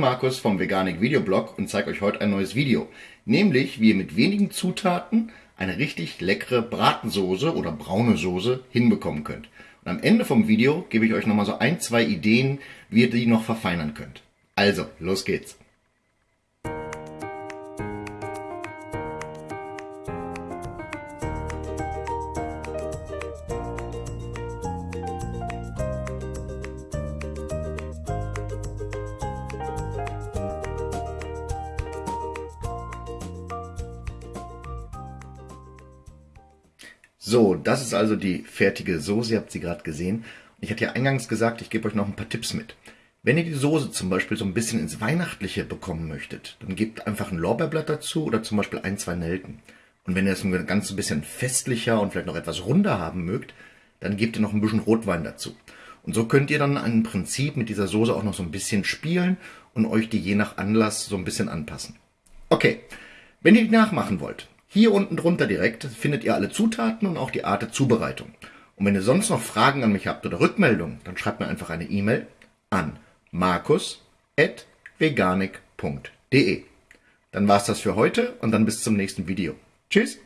Markus vom Veganik Videoblog und zeige euch heute ein neues Video. Nämlich, wie ihr mit wenigen Zutaten eine richtig leckere Bratensoße oder braune Soße hinbekommen könnt. Und am Ende vom Video gebe ich euch nochmal so ein, zwei Ideen, wie ihr die noch verfeinern könnt. Also, los geht's! So, das ist also die fertige Soße, ihr habt sie gerade gesehen. Ich hatte ja eingangs gesagt, ich gebe euch noch ein paar Tipps mit. Wenn ihr die Soße zum Beispiel so ein bisschen ins Weihnachtliche bekommen möchtet, dann gebt einfach ein Lorbeerblatt dazu oder zum Beispiel ein, zwei Nelken. Und wenn ihr es ein ganz bisschen festlicher und vielleicht noch etwas runder haben mögt, dann gebt ihr noch ein bisschen Rotwein dazu. Und so könnt ihr dann im Prinzip mit dieser Soße auch noch so ein bisschen spielen und euch die je nach Anlass so ein bisschen anpassen. Okay, wenn ihr die nachmachen wollt, hier unten drunter direkt findet ihr alle Zutaten und auch die Art der Zubereitung. Und wenn ihr sonst noch Fragen an mich habt oder Rückmeldungen, dann schreibt mir einfach eine E-Mail an markus.veganik.de. Dann war's das für heute und dann bis zum nächsten Video. Tschüss!